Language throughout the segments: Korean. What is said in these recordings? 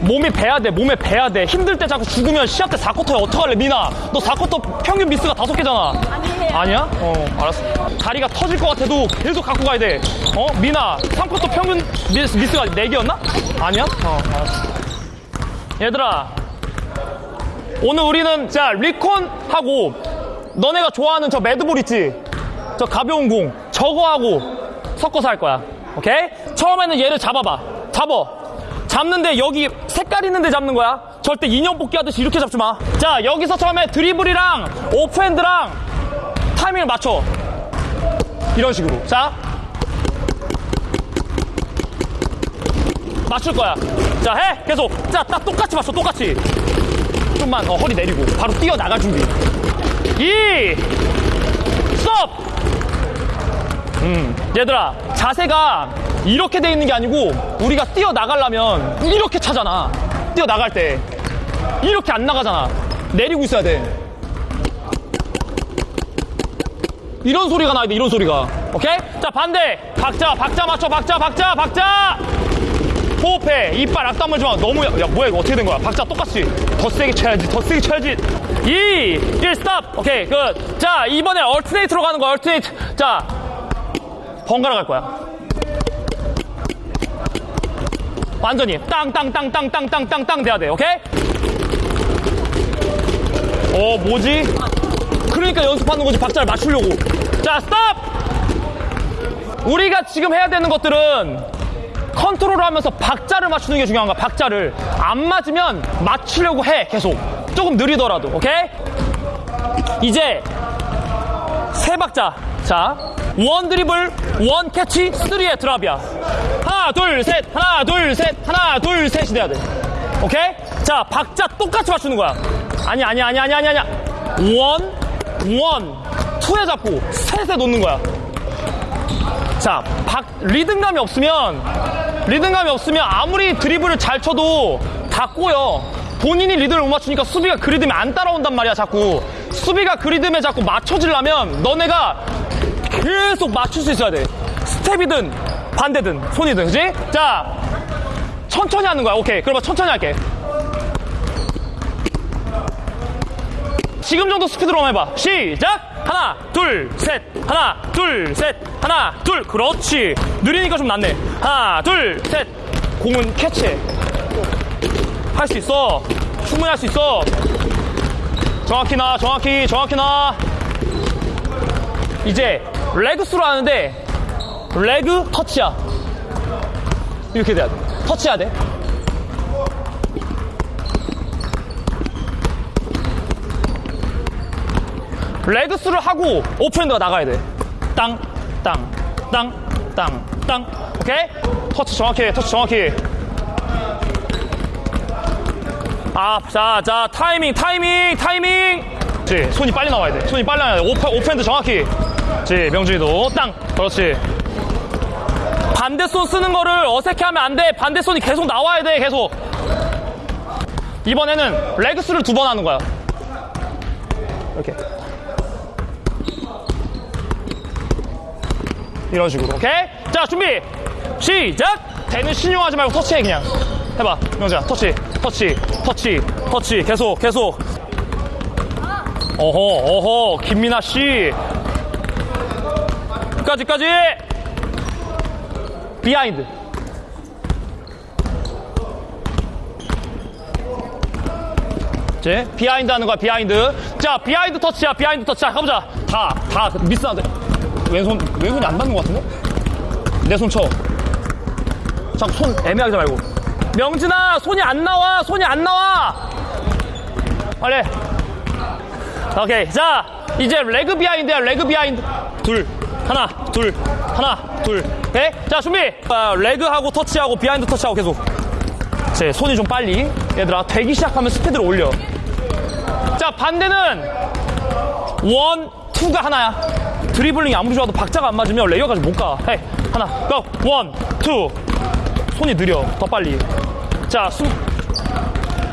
몸이 배야 돼, 몸에 배야 돼. 힘들 때 자꾸 죽으면 시합 때 4쿼터에 어떡할래, 미나? 너 4쿼터 평균 미스가 다섯 개잖아. 아니에요. 아니야? 어, 알았어. 다리가 터질 것 같아도 계속 갖고 가야 돼. 어, 미나, 3쿼터 평균 미스, 미스가 4개였나? 아니야? 어, 알았어. 얘들아, 오늘 우리는 자, 리콘하고 너네가 좋아하는 저 매드볼 있지? 저 가벼운 공, 저거 하고 섞어서 할 거야. 오케이? 처음에는 얘를 잡아봐. 잡어. 잡는데 여기 색깔 있는데 잡는 거야. 절대 인형 뽑기 하듯이 이렇게 잡지 마. 자, 여기서 처음에 드리블이랑 오프핸드랑 타이밍을 맞춰. 이런 식으로. 자. 맞출 거야. 자, 해. 계속. 자, 딱 똑같이 맞춰. 똑같이. 좀만 어, 허리 내리고 바로 뛰어나갈 준비. 이 스톱! 음, 얘들아, 자세가 이렇게 돼 있는 게 아니고 우리가 뛰어나가려면 이렇게 차잖아. 뛰어나갈 때. 이렇게 안 나가잖아. 내리고 있어야 돼. 이런 소리가 나야 돼, 이런 소리가. 오케이? 자, 반대. 박자, 박자 맞춰, 박자, 박자, 박자! 호흡해. 이빨 악 다물지 마. 너무, 야, 뭐야, 이거 어떻게 된 거야? 박자 똑같이. 더 세게 쳐야지, 더 세게 쳐야지. 2, 1, stop. 오케이, 끝. 자, 이번에 alternate로 가는 거야, alternate. 자, 번갈아 갈 거야. 완전히 땅, 땅, 땅, 땅, 땅, 땅, 땅, 땅 돼야 돼, 오케이? 어, 뭐지? 그러니까 연습하는 거지, 박자를 맞추려고. 자, stop! 우리가 지금 해야 되는 것들은 컨트롤 하면서 박자를 맞추는 게 중요한 거야, 박자를. 안 맞으면 맞추려고 해, 계속. 조금 느리더라도, 오케이? 이제, 세 박자. 자, one 드리블, one catch, three의 drop이야. 둘, 셋, 하나, 둘, 셋, 하나, 둘, 셋이 돼야 돼. 오케이? 자, 박자 똑같이 맞추는 거야. 아니, 아니, 아니, 아니, 아니, 아니. one, one, two에 잡고, 셋에 놓는 거야. 자, 박, 리듬감이 없으면, 리듬감이 없으면 아무리 드리블을 잘 쳐도 다 꼬여. 본인이 리듬을 못 맞추니까 수비가 그 리듬에 안 따라온단 말이야, 자꾸. 수비가 그 리듬에 자꾸 맞춰지려면 너네가 계속 맞출 수 있어야 돼. 스텝이든 반대든 손이든, 그지? 자, 천천히 하는 거야. 오케이. 그러면 천천히 할게. 지금 정도 스피드로 한번 해봐. 시작! 하나, 둘, 셋. 하나, 둘, 셋. 하나, 둘. 그렇지. 느리니까 좀 낫네. 하나, 둘, 셋. 공은 캐치해. 할수 있어. 충분히 할 수 있어. 정확히 나, 정확히, 정확히 나. 이제 레그스로 하는데 레그 터치야. 이렇게 돼야 돼. 터치해야 돼. legs를 하고 off hand가 나가야 돼. 땅, 땅, 땅, 땅, 땅. 오케이? 터치 정확히 해, 터치 정확히. 아, 자, 자, 타이밍, 타이밍, 타이밍. 그렇지, 손이 빨리 나와야 돼. 손이 빨리 나와야 돼. off, off hand 정확히. 그렇지, 명준이도 땅. 그렇지. 반대 손 쓰는 거를 어색해하면 안 돼. 반대 손이 계속 나와야 돼, 계속. 이번에는 레그스를 두 번 하는 거야. 이렇게. 이런 식으로. 오케이? 자 준비. 시작! 대는 신용하지 말고 터치해 그냥. 해봐. 명재야 터치. 터치. 터치. 터치. 계속 계속. 어허 어허. 김민아 씨. 끝까지까지 비하인드 제 behind 하는 거야 behind 자 behind 터치야. behind 터치 자 가보자. 다 다 미스하는데 왼손 왼손이 안 닿는 것 같은데? 내 손 쳐. 자꾸 손 애매하게 말고 명진아 손이 안 나와 손이 안 나와. 빨리. 오케이 자 이제 leg behind야 leg behind 둘 하나 둘 하나 둘 오케이 자 준비. 아, leg하고 터치하고 behind 터치하고 계속. 제 손이 좀 빨리. 얘들아 되기 시작하면 스피드를 올려. 자 반대는 one two가 하나야. 드리블링이 아무리 좋아도 박자가 안 맞으면 레이업까지 못 가. hey 하나 go one two. 손이 느려. 더 빨리. 자 숨,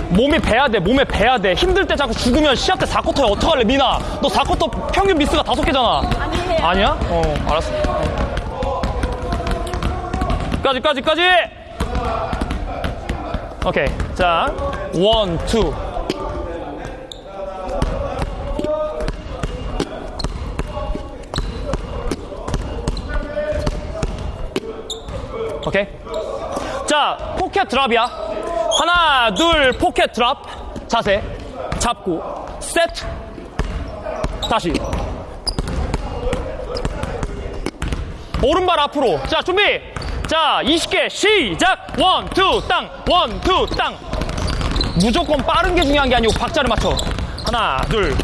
몸에 배야 돼 몸에 배야 돼. 힘들 때 자꾸 죽으면 시합 때 4쿼터에 어떡할래 미나? 너 4쿼터 평균 미스가 다섯 개잖아. 아니에요. 아니야? 어 알았어 까지 까지 까지 오케이. 자, 원, 투. 오케이. 자, 포켓 드랍이야. 하나, 둘, 포켓 드랍. 자세. 잡고. 세트. 다시. 오른발 앞으로. 자, 준비. 자, 20개 시작. one, two, 땅. one, two, 땅. 무조건 빠른 게 중요한 게 아니고 박자를 맞춰. 하나, 둘.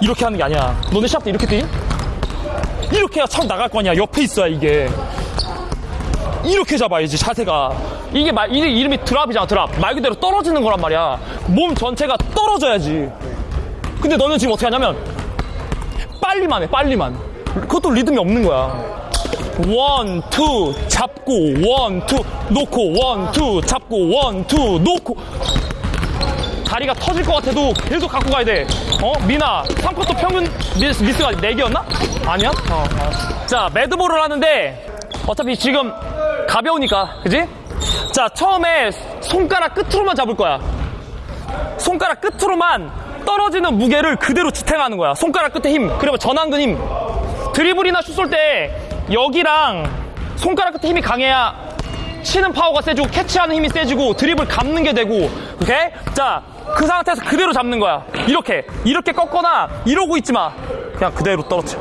이렇게 하는 게 아니야. 너네 시합 때 이렇게 뛰니? 이렇게 해야 척 나갈 거 아니야. 옆에 있어야 이게. 이렇게 잡아야지 자세가 이게 말 이게 이름이 drop이잖아 drop 말 그대로 떨어지는 거란 말이야 몸 전체가 떨어져야지 근데 너는 지금 어떻게 하냐면 빨리만 해 빨리만 그것도 리듬이 없는 거야 one, two, 잡고, one, two, 놓고, one, two, 잡고, one, two, 놓고. 다리가 터질 것 같아도 계속 갖고 가야 돼. 어? 미나, 3쿼터 평균 미스, 미스가 4개였나? 아니야? 어, 어. 자, med ball을 하는데, 어차피 지금 가벼우니까, 그지? 자, 처음에 손가락 끝으로만 잡을 거야. 손가락 끝으로만 떨어지는 무게를 그대로 지탱하는 거야. 손가락 끝에 힘, 그리고 전완근 힘. 드리블이나 슛 쏠 때 여기랑 손가락 끝에 힘이 강해야 치는 파워가 세지고 캐치하는 힘이 세지고 드리블 감는 게 되고 오케이? 자, 그 상태에서 그대로 잡는 거야. 이렇게 이렇게 꺾거나 이러고 있지 마. 그냥 그대로 떨어뜨려.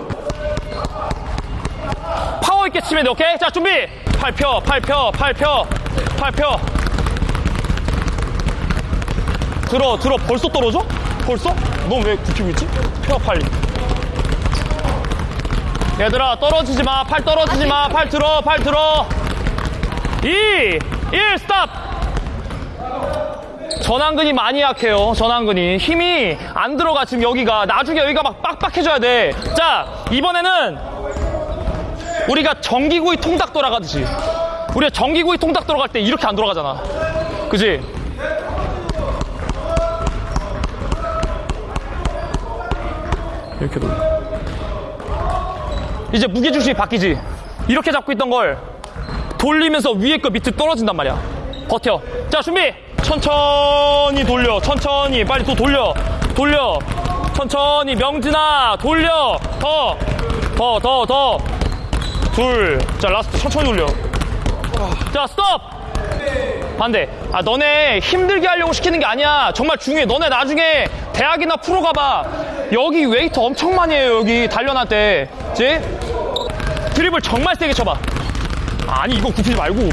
파워 있게 치면 돼. 오케이? 자, 준비. 팔 펴, 팔 펴, 팔 펴, 팔 펴. 들어, 들어. 벌써 떨어져? 벌써? 넌 왜 굽히고 있지? 펴, 빨리. 얘들아, 떨어지지 마. 팔 떨어지지 마. 팔 들어, 팔 들어. 2, 1, stop! 전완근이 많이 약해요. 전완근이. 힘이 안 들어가, 지금 여기가. 나중에 여기가 막 빡빡해져야 돼. 자, 이번에는 우리가 전기구이 통닭 돌아가듯이. 우리가 전기구이 통닭 돌아갈 때 이렇게 안 돌아가잖아. 그지? 이렇게 돌려. 이제 무게중심이 바뀌지. 이렇게 잡고 있던 걸 돌리면서 위에 거 밑에 떨어진단 말이야. 버텨. 자, 준비! 천천히 돌려. 천천히. 빨리 또 돌려. 돌려. 천천히. 명진아, 돌려. 더. 더, 더, 더. 둘. 자, last 천천히 돌려. 자, 스톱! 반대. 아, 너네 힘들게 하려고 시키는 게 아니야. 정말 중요해. 너네 나중에 대학이나 프로 가봐. 여기 웨이트 엄청 많이 해요, 여기 단련할 때. 지? 드리블을 정말 세게 쳐봐. 아니, 이거 굽히지 말고.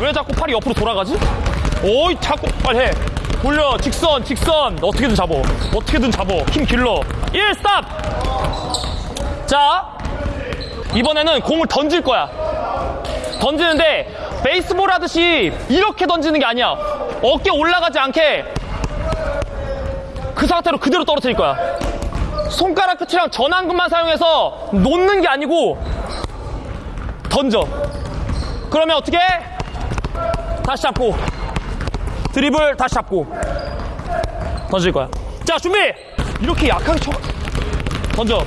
왜 자꾸 팔이 옆으로 돌아가지? 오이, 자꾸, 빨리 해. 돌려, 직선, 직선. 어떻게든 잡어. 어떻게든 잡어. 힘 길러. 1, 스탑! 자, 이번에는 공을 던질 거야. 던지는데 베이스볼 하듯이 이렇게 던지는 게 아니야. 어깨 올라가지 않게 그 상태로 그대로 떨어뜨릴 거야. 손가락 끝이랑 전완근만 사용해서 놓는 게 아니고 던져. 그러면 어떻게? 다시 잡고 드리블 다시 잡고 던질 거야. 자 준비. 이렇게 약하게 쳐. 던져.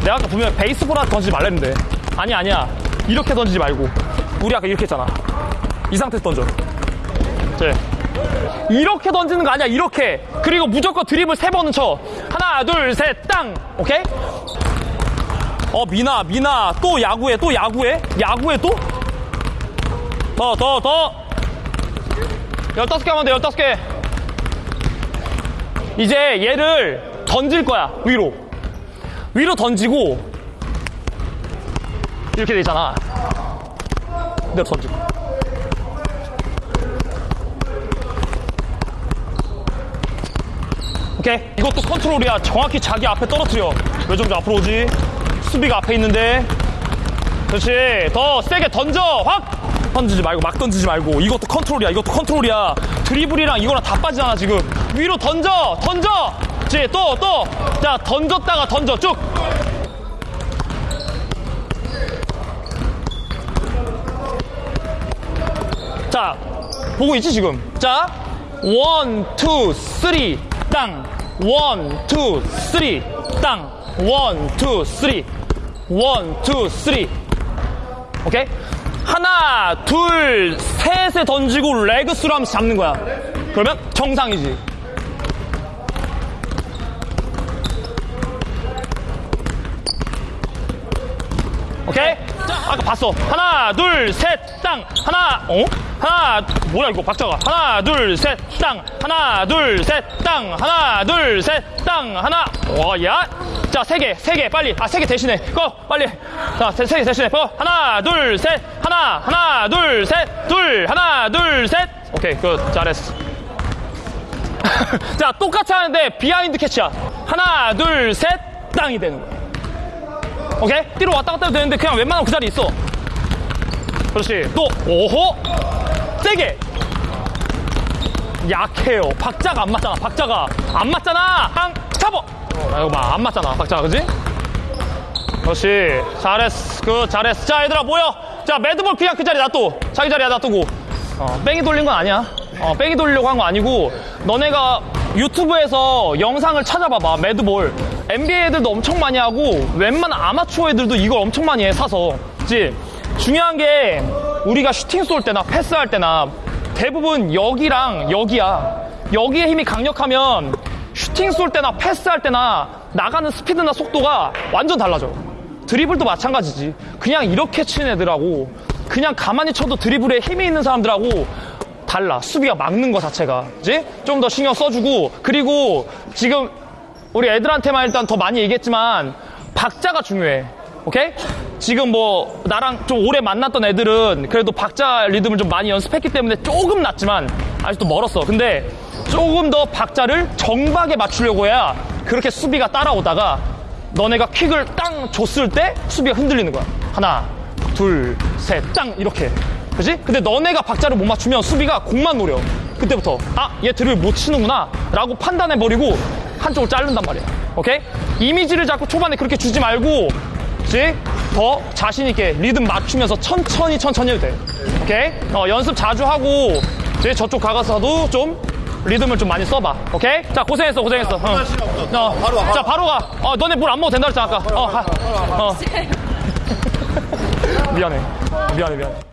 내가 아까 보면 베이스볼 한테 던지지 말랬는데 아니 아니야 이렇게 던지지 말고 우리 아까 이렇게 했잖아 이 상태에서 던져 네. 이렇게 던지는 거 아니야 이렇게 그리고 무조건 드립을 세 번은 쳐. 하나 둘 셋 땅. 오케이? 어 미나 미나. 또 야구해 또 야구해? 야구해 또? 더 더 더. 열다섯 개 하면 돼 열다섯 개. 이제 얘를 던질 거야 위로. 위로 던지고 이렇게 되잖아. 내가 던지고. 오케이. 이것도 컨트롤이야. 정확히 자기 앞에 떨어뜨려. 왜 정도 앞으로 오지? 수비가 앞에 있는데. 그렇지. 더 세게 던져. 확! 던지지 말고, 막 던지지 말고. 이것도 컨트롤이야. 이것도 컨트롤이야. 드리블이랑 이거랑 다 빠지잖아, 지금. 위로 던져! 던져! 그렇지. 또, 또. 자, 던졌다가 던져. 쭉. 자, 보고 있지, 지금? 자, one, two, three, 땅. one, two, three, 땅. one, two, three. one, two, three. 오케이? 하나, 둘, 셋에 던지고 leg through 하면서 잡는 거야. 그러면 정상이지. 오케이? 아까 봤어. 하나, 둘, 셋, 땅. 하나, 어? 하나, 뭐야 이거 박자가. 하나, 둘, 셋, 땅. 하나, 둘, 셋, 땅. 하나, 둘, 셋, 땅. 하나. 와, 야. 자, 세 개, 세 개, 빨리. 아, 세 개 대신해. go, 빨리. 자, 세, 세개 대신해. go. 하나, 둘, 셋. 하나, 하나, 둘, 셋, 둘. 하나, 둘, 셋. 오케이, good. 잘했어. 자, 똑같이 하는데 behind 캐치야. 하나, 둘, 셋, 땅이 되는 거야. 오케이? 뒤로 왔다 갔다 해도 되는데 그냥 웬만하면 그 자리에 있어. 그렇지. 또, 오호! 세게! 약해요. 박자가 안 맞잖아, 박자가. 안 맞잖아! 항, 잡어! 어, 나 이거 봐. 안 맞잖아, 박자가, 그지? 그렇지. 잘했어. 그, 잘했어. 자, 얘들아, 모여! 자, 매드볼 그냥 그 자리 놔둬. 자기 자리에 놔두고. 어, 뺑이 돌린 건 아니야. 어, 뺑이 돌리려고 한 거 아니고, 너네가 유튜브에서 영상을 찾아봐봐, 매드볼. NBA 애들도 엄청 많이 하고, 웬만한 아마추어 애들도 이걸 엄청 많이 해, 사서. 그치? 중요한 게, 우리가 슈팅 쏠 때나 패스할 때나, 대부분 여기랑 여기야. 여기에 힘이 강력하면, 슈팅 쏠 때나 패스할 때나, 나가는 스피드나 속도가 완전 달라져. 드리블도 마찬가지지. 그냥 이렇게 치는 애들하고 그냥 가만히 쳐도 드리블에 힘이 있는 사람들하고 달라. 수비가 막는 거 자체가. 그지? 좀더 신경 써주고 그리고 지금 우리 애들한테만 일단 더 많이 얘기했지만 박자가 중요해. 오케이? 지금 뭐 나랑 좀 오래 만났던 애들은 그래도 박자 리듬을 좀 많이 연습했기 때문에 조금 낫지만 아직도 멀었어. 근데 조금 더 박자를 정박에 맞추려고 해야 그렇게 수비가 따라오다가 너네가 킥을 땅 줬을 때 수비가 흔들리는 거야. 하나, 둘, 셋, 땅 이렇게. 그지? 근데 너네가 박자를 못 맞추면 수비가 공만 노려. 그때부터 아, 얘 드립 못 치는구나 라고 판단해 버리고 한쪽을 자른단 말이야. 오케이? 이미지를 자꾸 초반에 그렇게 주지 말고 그지? 더 자신 있게 리듬 맞추면서 천천히 천천히 해도 돼. 오케이? 어, 연습 자주 하고 이제 저쪽 가가서도 좀 리듬을 좀 많이 써봐. 오케이? 자, 고생했어, 고생했어. 어. 어. 바로 와, 자, 바로 가. 어, 너네 물 안 먹어도 된다 그랬잖아, 아까. 어, 가. 어. 미안해. 미안해, 미안해.